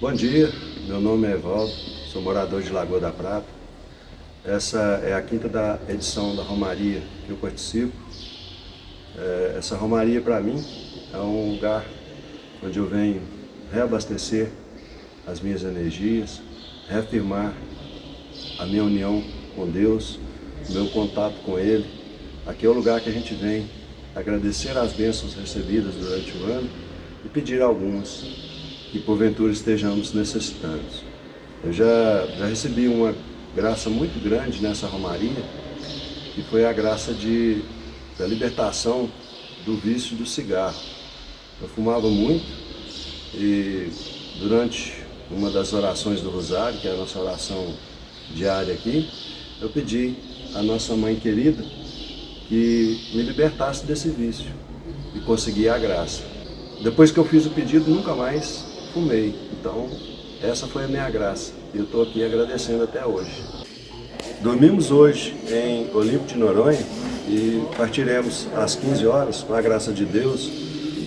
Bom dia, meu nome é Evaldo, sou morador de Lagoa da Prata. Essa é a quinta da edição da Romaria que eu participo. É, essa Romaria para mim é um lugar onde eu venho reabastecer as minhas energias, reafirmar a minha união com Deus, meu contato com Ele. Aqui é o lugar que a gente vem agradecer as bênçãos recebidas durante o ano e pedir algumas que porventura estejamos necessitando. Eu já, já recebi uma graça muito grande nessa romaria, que foi a graça de, da libertação do vício do cigarro. Eu fumava muito e durante uma das orações do Rosário, que é a nossa oração diária aqui, eu pedi à nossa mãe querida que me libertasse desse vício e consegui a graça. Depois que eu fiz o pedido, nunca mais fumei. Então, essa foi a minha graça. E eu estou aqui agradecendo até hoje. Dormimos hoje em Olimpo de Noronha e partiremos às 15 horas, com a graça de Deus,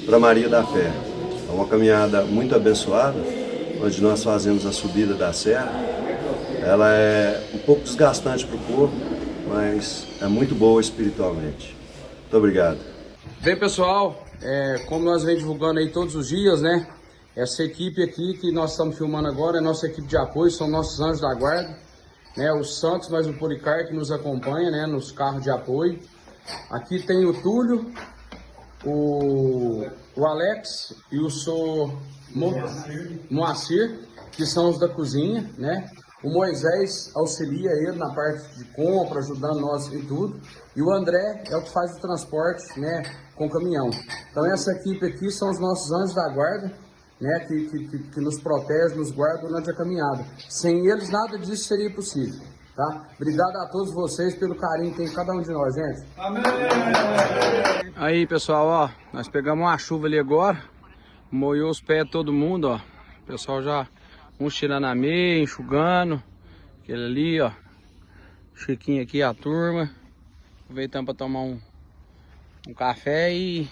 para Maria da Fé. É uma caminhada muito abençoada, onde nós fazemos a subida da serra. Ela é um pouco desgastante para o corpo, mas é muito boa espiritualmente. Muito obrigado. Bem, pessoal, é, como nós vem divulgando aí todos os dias, né? Essa equipe aqui que nós estamos filmando agora é nossa equipe de apoio, são nossos anjos da guarda. Né, o Santos mais o Policar que nos acompanha né, nos carros de apoio. Aqui tem o Túlio, o, o Alex e o Sou Mo, Moacir, que são os da cozinha, né? O Moisés auxilia ele na parte de compra, ajudando nós em tudo. E o André é o que faz o transporte, né, com caminhão. Então essa equipe aqui são os nossos anjos da guarda, né, que, que, que nos protege, nos guarda durante a caminhada. Sem eles, nada disso seria possível. Tá? Obrigado a todos vocês pelo carinho que tem cada um de nós, gente. Amém! Aí, pessoal, ó, nós pegamos uma chuva ali agora, molhou os pés todo mundo, ó. O pessoal já, uns tirando a meia, enxugando. Aquele ali, ó. Chiquinho aqui, a turma. Aproveitando para tomar um, um café e